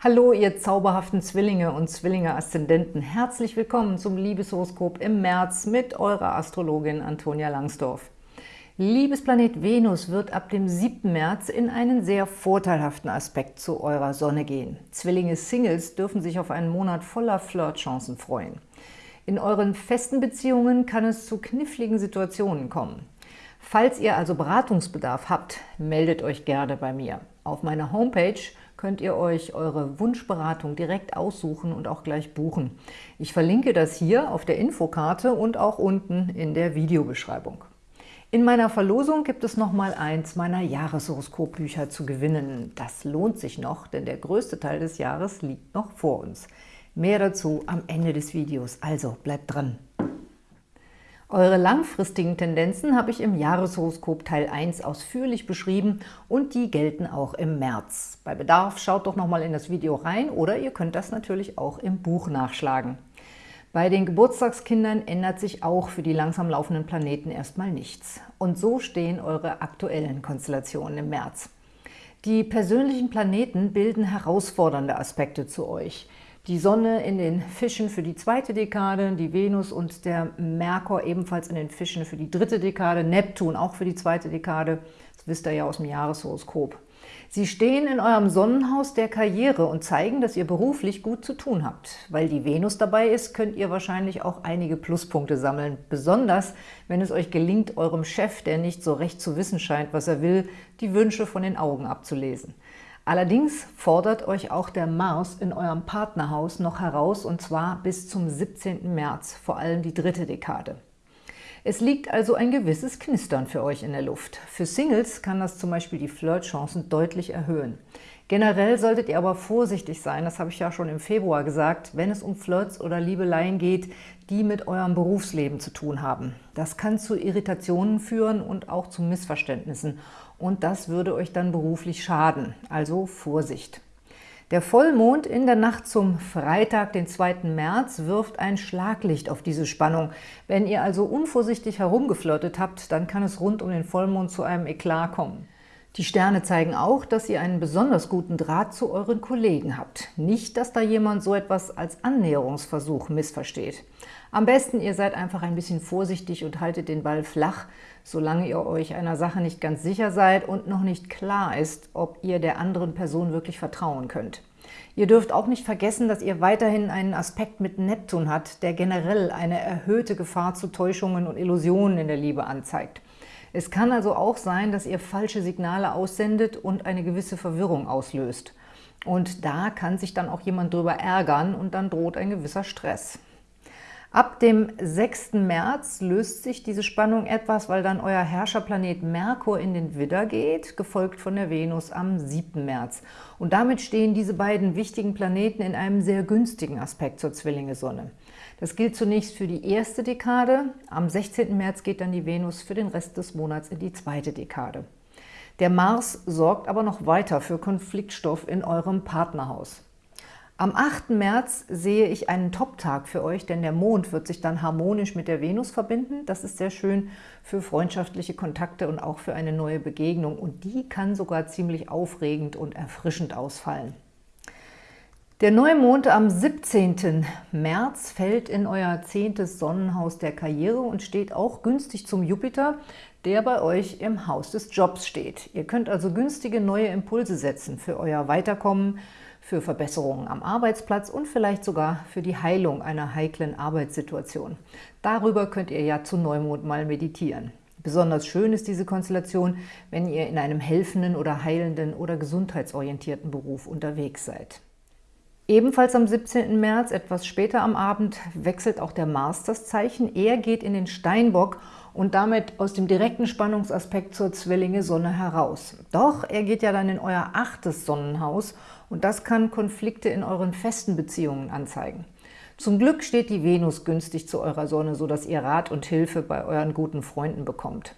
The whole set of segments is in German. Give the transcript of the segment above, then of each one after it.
Hallo, ihr zauberhaften Zwillinge und Zwillinge-Aszendenten. Herzlich willkommen zum Liebeshoroskop im März mit eurer Astrologin Antonia Langsdorf. Liebesplanet Venus wird ab dem 7. März in einen sehr vorteilhaften Aspekt zu eurer Sonne gehen. Zwillinge-Singles dürfen sich auf einen Monat voller Flirtchancen freuen. In euren festen Beziehungen kann es zu kniffligen Situationen kommen. Falls ihr also Beratungsbedarf habt, meldet euch gerne bei mir. Auf meiner Homepage könnt ihr euch eure Wunschberatung direkt aussuchen und auch gleich buchen. Ich verlinke das hier auf der Infokarte und auch unten in der Videobeschreibung. In meiner Verlosung gibt es nochmal eins meiner Jahreshoroskopbücher zu gewinnen. Das lohnt sich noch, denn der größte Teil des Jahres liegt noch vor uns. Mehr dazu am Ende des Videos, also bleibt dran! Eure langfristigen Tendenzen habe ich im Jahreshoroskop Teil 1 ausführlich beschrieben und die gelten auch im März. Bei Bedarf schaut doch nochmal in das Video rein oder ihr könnt das natürlich auch im Buch nachschlagen. Bei den Geburtstagskindern ändert sich auch für die langsam laufenden Planeten erstmal nichts. Und so stehen eure aktuellen Konstellationen im März. Die persönlichen Planeten bilden herausfordernde Aspekte zu euch – die Sonne in den Fischen für die zweite Dekade, die Venus und der Merkur ebenfalls in den Fischen für die dritte Dekade, Neptun auch für die zweite Dekade, das wisst ihr ja aus dem Jahreshoroskop. Sie stehen in eurem Sonnenhaus der Karriere und zeigen, dass ihr beruflich gut zu tun habt. Weil die Venus dabei ist, könnt ihr wahrscheinlich auch einige Pluspunkte sammeln, besonders wenn es euch gelingt, eurem Chef, der nicht so recht zu wissen scheint, was er will, die Wünsche von den Augen abzulesen. Allerdings fordert euch auch der Mars in eurem Partnerhaus noch heraus, und zwar bis zum 17. März, vor allem die dritte Dekade. Es liegt also ein gewisses Knistern für euch in der Luft. Für Singles kann das zum Beispiel die Flirtchancen deutlich erhöhen. Generell solltet ihr aber vorsichtig sein, das habe ich ja schon im Februar gesagt, wenn es um Flirts oder Liebeleien geht, die mit eurem Berufsleben zu tun haben. Das kann zu Irritationen führen und auch zu Missverständnissen und das würde euch dann beruflich schaden, also Vorsicht. Der Vollmond in der Nacht zum Freitag, den 2. März, wirft ein Schlaglicht auf diese Spannung. Wenn ihr also unvorsichtig herumgeflirtet habt, dann kann es rund um den Vollmond zu einem Eklat kommen. Die Sterne zeigen auch, dass ihr einen besonders guten Draht zu euren Kollegen habt. Nicht, dass da jemand so etwas als Annäherungsversuch missversteht. Am besten, ihr seid einfach ein bisschen vorsichtig und haltet den Ball flach, solange ihr euch einer Sache nicht ganz sicher seid und noch nicht klar ist, ob ihr der anderen Person wirklich vertrauen könnt. Ihr dürft auch nicht vergessen, dass ihr weiterhin einen Aspekt mit Neptun habt, der generell eine erhöhte Gefahr zu Täuschungen und Illusionen in der Liebe anzeigt. Es kann also auch sein, dass ihr falsche Signale aussendet und eine gewisse Verwirrung auslöst. Und da kann sich dann auch jemand drüber ärgern und dann droht ein gewisser Stress. Ab dem 6. März löst sich diese Spannung etwas, weil dann euer Herrscherplanet Merkur in den Widder geht, gefolgt von der Venus am 7. März. Und damit stehen diese beiden wichtigen Planeten in einem sehr günstigen Aspekt zur Zwillinge-Sonne. Das gilt zunächst für die erste Dekade. Am 16. März geht dann die Venus für den Rest des Monats in die zweite Dekade. Der Mars sorgt aber noch weiter für Konfliktstoff in eurem Partnerhaus. Am 8. März sehe ich einen Top-Tag für euch, denn der Mond wird sich dann harmonisch mit der Venus verbinden. Das ist sehr schön für freundschaftliche Kontakte und auch für eine neue Begegnung. Und die kann sogar ziemlich aufregend und erfrischend ausfallen. Der Neumond am 17. März fällt in euer zehntes Sonnenhaus der Karriere und steht auch günstig zum Jupiter, der bei euch im Haus des Jobs steht. Ihr könnt also günstige neue Impulse setzen für euer Weiterkommen, für Verbesserungen am Arbeitsplatz und vielleicht sogar für die Heilung einer heiklen Arbeitssituation. Darüber könnt ihr ja zu Neumond mal meditieren. Besonders schön ist diese Konstellation, wenn ihr in einem helfenden oder heilenden oder gesundheitsorientierten Beruf unterwegs seid. Ebenfalls am 17. März, etwas später am Abend, wechselt auch der Mars das Zeichen. Er geht in den Steinbock und damit aus dem direkten Spannungsaspekt zur Zwillinge-Sonne heraus. Doch er geht ja dann in euer achtes Sonnenhaus und das kann Konflikte in euren festen Beziehungen anzeigen. Zum Glück steht die Venus günstig zu eurer Sonne, sodass ihr Rat und Hilfe bei euren guten Freunden bekommt.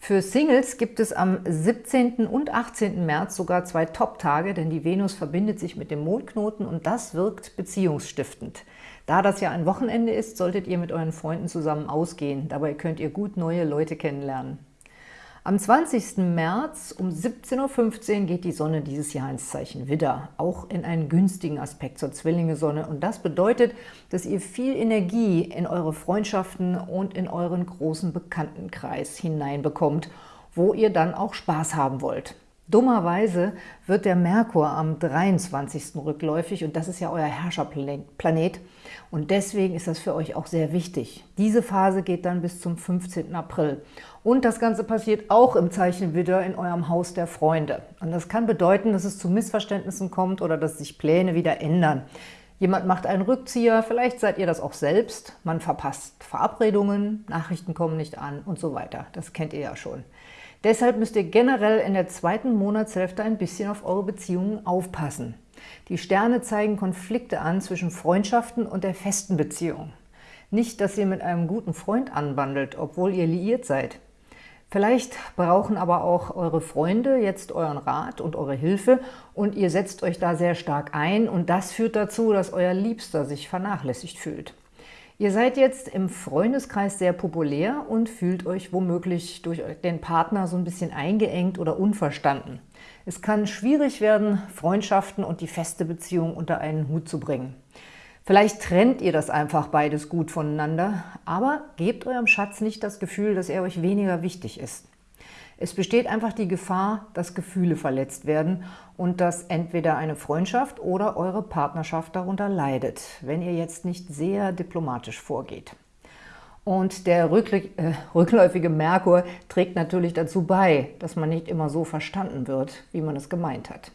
Für Singles gibt es am 17. und 18. März sogar zwei Top-Tage, denn die Venus verbindet sich mit dem Mondknoten und das wirkt beziehungsstiftend. Da das ja ein Wochenende ist, solltet ihr mit euren Freunden zusammen ausgehen. Dabei könnt ihr gut neue Leute kennenlernen. Am 20. März um 17.15 Uhr geht die Sonne dieses Jahr ins Zeichen Widder, auch in einen günstigen Aspekt zur Zwillinge-Sonne. Und das bedeutet, dass ihr viel Energie in eure Freundschaften und in euren großen Bekanntenkreis hineinbekommt, wo ihr dann auch Spaß haben wollt. Dummerweise wird der Merkur am 23. rückläufig und das ist ja euer Herrscherplanet und deswegen ist das für euch auch sehr wichtig. Diese Phase geht dann bis zum 15. April und das Ganze passiert auch im Zeichen Widder in eurem Haus der Freunde. Und das kann bedeuten, dass es zu Missverständnissen kommt oder dass sich Pläne wieder ändern. Jemand macht einen Rückzieher, vielleicht seid ihr das auch selbst, man verpasst Verabredungen, Nachrichten kommen nicht an und so weiter. Das kennt ihr ja schon. Deshalb müsst ihr generell in der zweiten Monatshälfte ein bisschen auf eure Beziehungen aufpassen. Die Sterne zeigen Konflikte an zwischen Freundschaften und der festen Beziehung. Nicht, dass ihr mit einem guten Freund anbandelt, obwohl ihr liiert seid. Vielleicht brauchen aber auch eure Freunde jetzt euren Rat und eure Hilfe und ihr setzt euch da sehr stark ein und das führt dazu, dass euer Liebster sich vernachlässigt fühlt. Ihr seid jetzt im Freundeskreis sehr populär und fühlt euch womöglich durch den Partner so ein bisschen eingeengt oder unverstanden. Es kann schwierig werden, Freundschaften und die feste Beziehung unter einen Hut zu bringen. Vielleicht trennt ihr das einfach beides gut voneinander, aber gebt eurem Schatz nicht das Gefühl, dass er euch weniger wichtig ist. Es besteht einfach die Gefahr, dass Gefühle verletzt werden und dass entweder eine Freundschaft oder eure Partnerschaft darunter leidet, wenn ihr jetzt nicht sehr diplomatisch vorgeht. Und der äh, rückläufige Merkur trägt natürlich dazu bei, dass man nicht immer so verstanden wird, wie man es gemeint hat.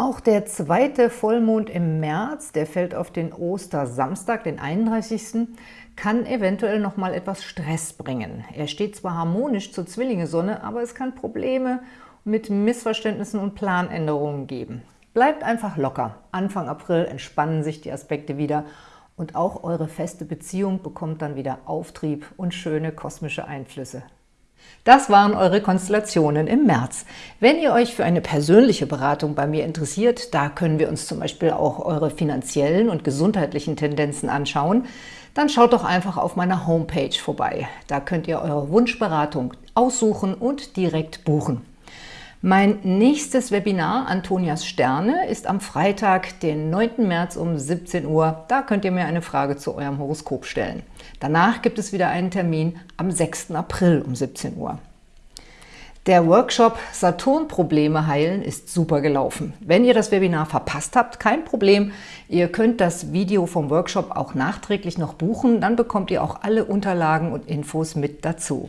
Auch der zweite Vollmond im März, der fällt auf den Ostersamstag, den 31., kann eventuell noch mal etwas Stress bringen. Er steht zwar harmonisch zur Zwillinge-Sonne, aber es kann Probleme mit Missverständnissen und Planänderungen geben. Bleibt einfach locker. Anfang April entspannen sich die Aspekte wieder und auch eure feste Beziehung bekommt dann wieder Auftrieb und schöne kosmische Einflüsse. Das waren eure Konstellationen im März. Wenn ihr euch für eine persönliche Beratung bei mir interessiert, da können wir uns zum Beispiel auch eure finanziellen und gesundheitlichen Tendenzen anschauen, dann schaut doch einfach auf meiner Homepage vorbei. Da könnt ihr eure Wunschberatung aussuchen und direkt buchen. Mein nächstes Webinar, Antonias Sterne, ist am Freitag, den 9. März um 17 Uhr. Da könnt ihr mir eine Frage zu eurem Horoskop stellen. Danach gibt es wieder einen Termin am 6. April um 17 Uhr. Der Workshop Saturn-Probleme heilen ist super gelaufen. Wenn ihr das Webinar verpasst habt, kein Problem. Ihr könnt das Video vom Workshop auch nachträglich noch buchen. Dann bekommt ihr auch alle Unterlagen und Infos mit dazu.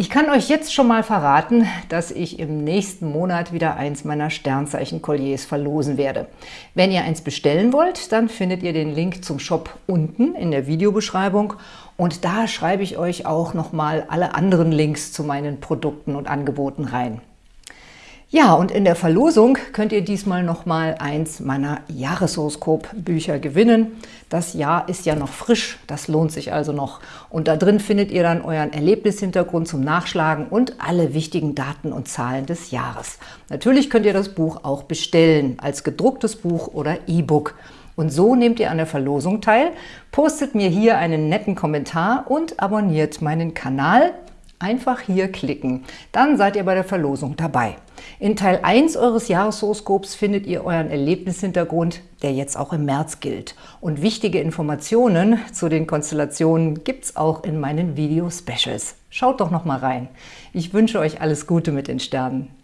Ich kann euch jetzt schon mal verraten, dass ich im nächsten Monat wieder eins meiner Sternzeichen-Kolliers verlosen werde. Wenn ihr eins bestellen wollt, dann findet ihr den Link zum Shop unten in der Videobeschreibung und da schreibe ich euch auch nochmal alle anderen Links zu meinen Produkten und Angeboten rein. Ja, und in der Verlosung könnt ihr diesmal nochmal eins meiner Jahreshoroskop-Bücher gewinnen. Das Jahr ist ja noch frisch, das lohnt sich also noch. Und da drin findet ihr dann euren Erlebnishintergrund zum Nachschlagen und alle wichtigen Daten und Zahlen des Jahres. Natürlich könnt ihr das Buch auch bestellen, als gedrucktes Buch oder E-Book. Und so nehmt ihr an der Verlosung teil, postet mir hier einen netten Kommentar und abonniert meinen Kanal. Einfach hier klicken, dann seid ihr bei der Verlosung dabei. In Teil 1 eures Jahreshoroskops findet ihr euren Erlebnishintergrund, der jetzt auch im März gilt. Und wichtige Informationen zu den Konstellationen gibt es auch in meinen Video-Specials. Schaut doch noch mal rein. Ich wünsche euch alles Gute mit den Sternen.